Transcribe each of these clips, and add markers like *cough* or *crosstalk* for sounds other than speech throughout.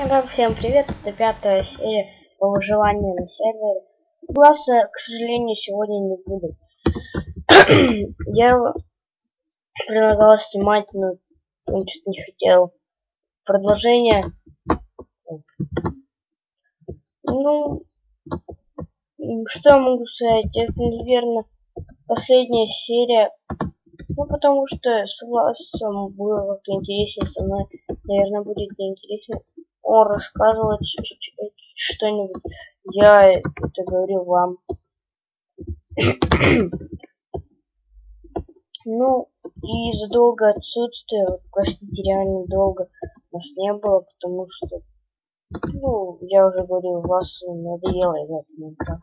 Итак, всем привет, это пятая серия по выживанию на сервере. Глаза, к сожалению, сегодня не будет. *clears throat* Я предлагал снимать, но он что-то не хотел. Продолжение. Ну, что я могу сказать? Это, наверное, последняя серия. Ну, потому что с Власом было как-то интереснее, со мной, наверное, будет неинтересно он рассказывает что-нибудь. Я это говорю вам. *clears throat* ну, и из-за долгого отсутствия, вот, простите, реально долго нас не было, потому что, ну, я уже говорил, вас надоело играть в Майнкрафт.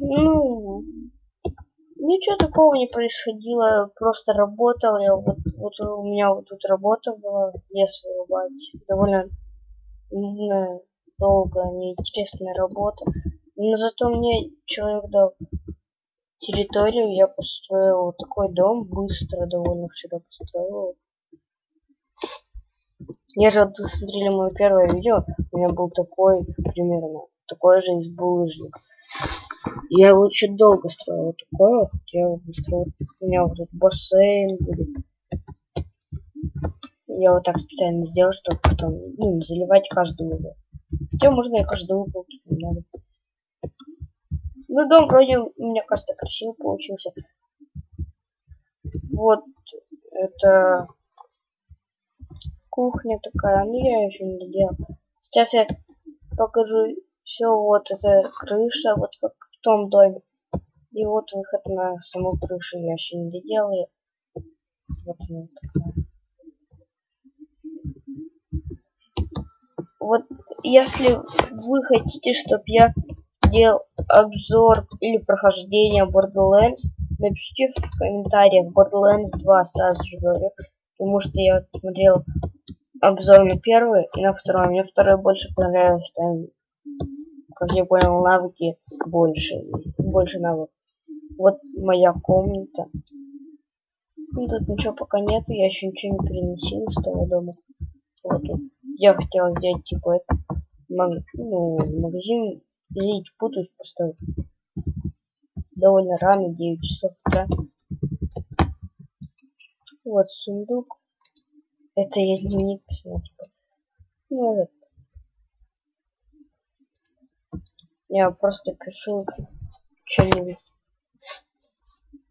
Ну, Ничего такого не происходило, просто работал я, вот, вот у меня вот тут работа была, лес вырубать, довольно ну, долго, неинтересная работа, но зато мне человек дал территорию, я построил вот такой дом, быстро довольно вчера построил. Же вот смотрели мое первое видео, у меня был такой примерно, такой же из булыжника. Я очень долго строил такое, хотел строить. У меня вот тут бассейн будет. Я вот так специально сделал, чтобы потом ну, заливать каждый угол. Хотя можно и каждый угол тут не надо. Ну, дом вроде, мне кажется, красивый получился. Вот это кухня такая, ну я еще не доделал. Сейчас я покажу все вот это крыша, вот как том доме. И вот выход на саму крышу я еще не доделаю. Вот она такая. Вот если вы хотите, чтобы я делал обзор или прохождение Borderlands, напишите в комментариях Borderlands 2, сразу же говорю. Потому что я смотрел обзор на первый и на второй. Мне второй больше понравился. Как я понял, навыки больше. Больше навыков. Вот моя комната. Ну, тут ничего пока нету, я еще ничего не переносил из того дома. Вот. Я хотел сделать типа это, маг, ну, магазин. Извините, путаюсь просто довольно рано, 9 часов утра. Вот сундук. Это я дневник писал, типа. Ну, этот Я просто пишу что-нибудь.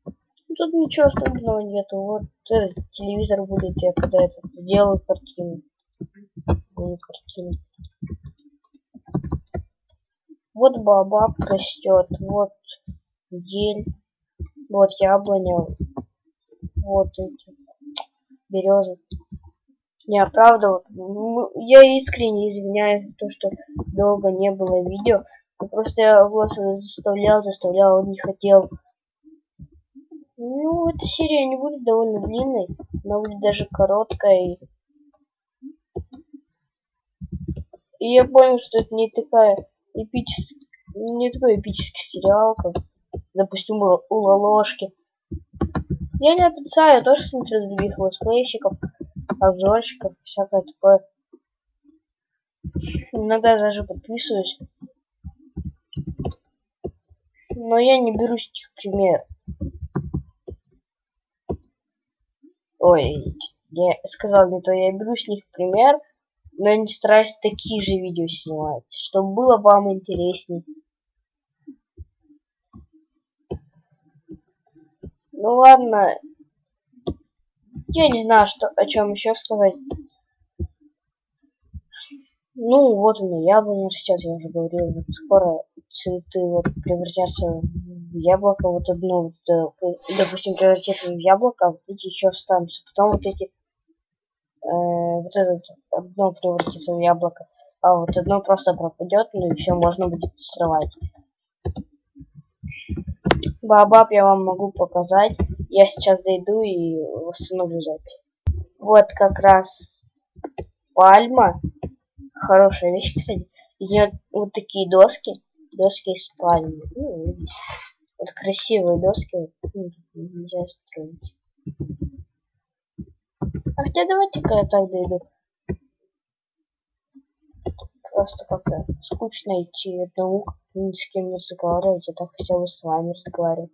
Тут ничего особенного нету. Вот этот телевизор будет, я когда это сделаю картину. Не картину. Вот бабаб растет, вот ель, вот яблоня, вот эти березы. Не, правда, вот, я искренне извиняюсь, то, что долго не было видео. Просто я его заставлял, заставлял, он не хотел. Ну, эта серия не будет довольно длинной, она будет даже короткая. И я понял, что это не такая эпическая, не такой эпический сериал, как, допустим, у Лолошки. Я не отрицаю, я тоже смотрю других летсплейщиков, обзорщиков, всякое такое. Иногда даже подписываюсь но я не беру с пример. Ой, я сказал не то, я беру с них пример, но я не стараюсь такие же видео снимать, чтобы было вам интересней. Ну ладно, я не знаю, что, о чем еще сказать. Ну, вот у меня яблоня растет, я уже говорил, вот скоро цветы вот превратятся в яблоко, вот одно, вот, э, допустим, превратится в яблоко, а вот эти еще останутся. Потом вот эти, э, вот этот одно превратится в яблоко, а вот одно просто пропадет, ну и все, можно будет срывать. Бабаб я вам могу показать. Я сейчас зайду и восстановлю запись. Вот как раз пальма хорошая вещь, кстати. Из нее вот такие доски. Доски из пальмы. Ну, вот красивые доски. Ну, нельзя строить. А хотя давайте-ка я так дойду. Просто как-то скучно идти одному, ни с кем не разговаривать, а так хотя бы с вами разговаривать.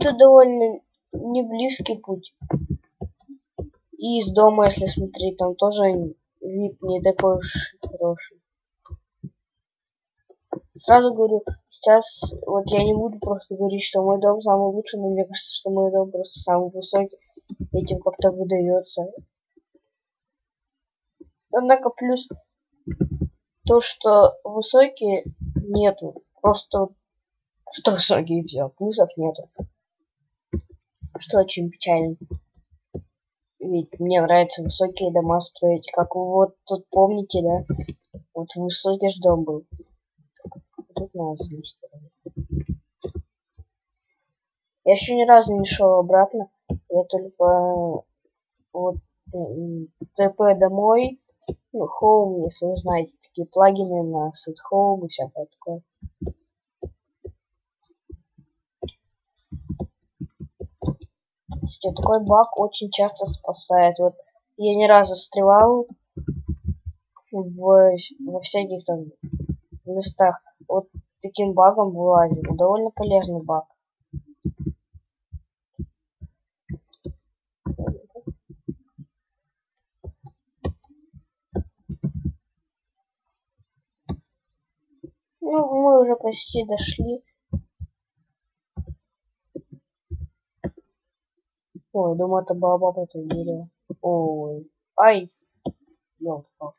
Это довольно не близкий путь. И из дома, если смотреть, там тоже вид не такой уж хороший. Сразу говорю, сейчас вот я не буду просто говорить, что мой дом самый лучший, но мне кажется, что мой дом просто самый высокий. Этим как-то выдается. Однако плюс то, что высокие нету. Просто что высокие все, плюсов нету. Что очень печально. Ведь мне нравятся высокие дома строить. Как вот тут помните, да? Вот высокий же дом был. Тут надо залезть. Я еще ни разу не шел обратно. Я только вот ТП домой. Ну, Home, если вы знаете, такие плагины на Set Home и всякое такое. Кстати, такой баг очень часто спасает. Вот я не раз застревал в, во всяких там местах. Вот таким багом вылазил. Довольно полезный баг. Ну, мы уже почти дошли. Ой, думаю, это баба это дерево. Ой. Ай. Ёлка.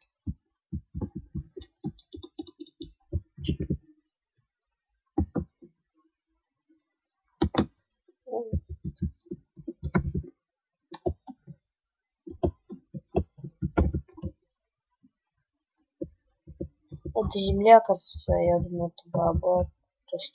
Это земля, кажется, я думаю, это баба. То есть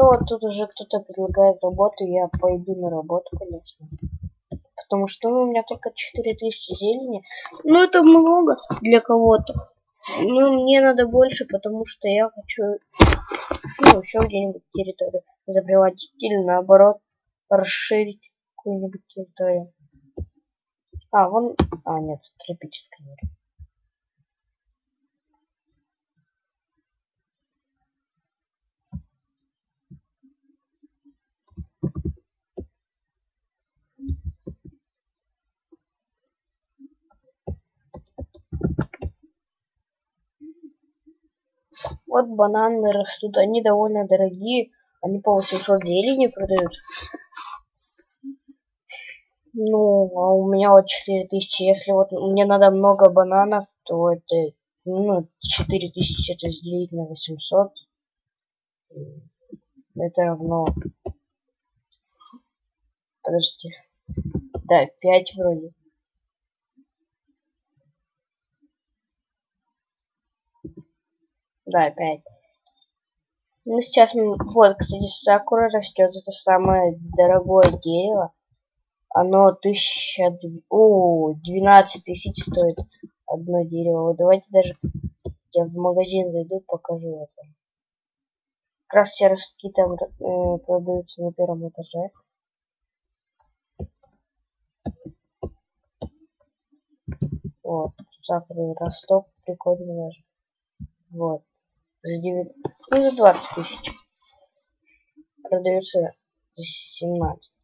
Ну вот тут уже кто-то предлагает работу, я пойду на работу, конечно. Потому что ну, у меня только 4000 зелени. Ну это много для кого-то. Ну мне надо больше, потому что я хочу ну, еще где-нибудь территорию забревать или наоборот расширить какую-нибудь территорию. А, вон... А, нет, тропическая мир. Вот бананы растут, они довольно дорогие, они по 800 зелени продаются. Ну, а у меня вот 4000. Если вот мне надо много бананов, то это, ну, 4000 это разделить на 800. Это равно... Подожди. Да, 5 вроде. Да, опять. Ну, сейчас мы... Вот, кстати, сакура растет. Это самое дорогое дерево. Оно тысяча... О, 12 тысяч стоит одно дерево. Вот давайте даже... Я в магазин зайду, покажу это. Как раз все ростки там э, продаются на первом этаже. Вот, сакуры росток прикольный даже. Вот за 9, ну за 20 тысяч. Продается за 17.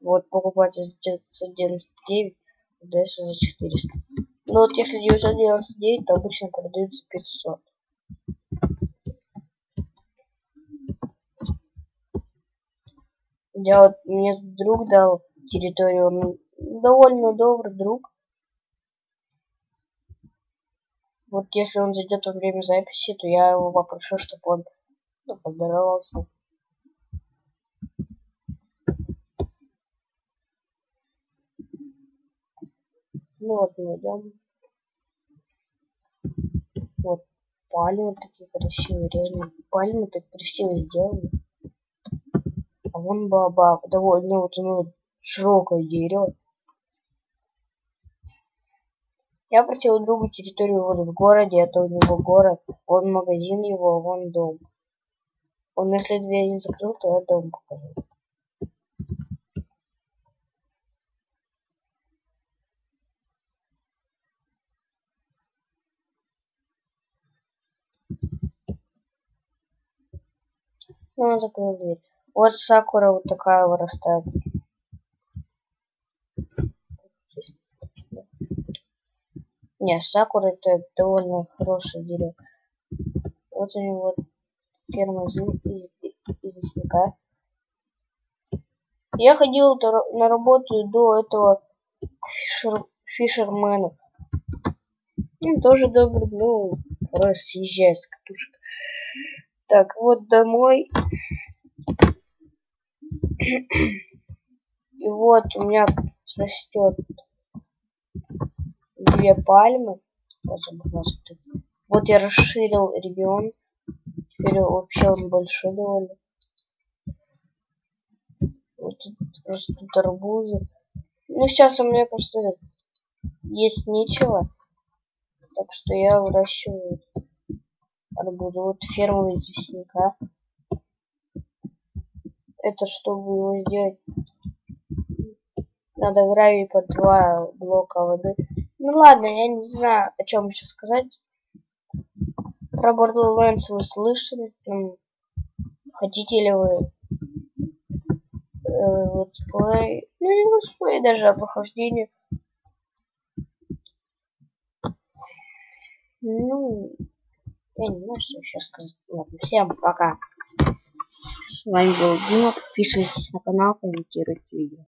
Вот покупать за 999, продается за 400. Ну вот если 999, то обычно продаются 500. Я вот, мне друг дал территорию, он довольно добрый друг. Вот если он зайдет во время записи, то я его попрошу, чтобы он ну, поздоровался. Ну вот мы идем. Вот пальмы такие красивые, реально. Пальмы так красиво сделаны. А вон баба довольно вот ну, широкое дерево. Я просил другу территорию вот в городе, это у него город, вон магазин его, вон дом. Он если дверь не закрыл, то я дом покажу. Ну, он закрыл дверь. Вот сакура вот такая вырастает. Не, сакура это довольно хорошее дерево. Вот у него ферма из, из, из мясника. Я ходил на работу до этого к фишер, фишермену. Он тоже добрый, ну, порой съезжает с катушек. Так, вот домой. И вот у меня растет две пальмы. Вот я расширил регион. Теперь вообще он большой довольно. Вот тут растут арбузы. Ну, сейчас у меня просто есть нечего. Так что я выращиваю арбузы. Вот ферма известняка. Это чтобы его сделать, надо гравий под два блока воды. Ну ладно, я не знаю, о чем еще сказать. Про Borderlands вы слышали? Там, хотите ли вы э, летсплей? Ну не летсплей даже, а прохождение. Ну, я не знаю, что еще сказать. Ладно, всем пока. С вами был Дима. Подписывайтесь на канал, комментируйте видео.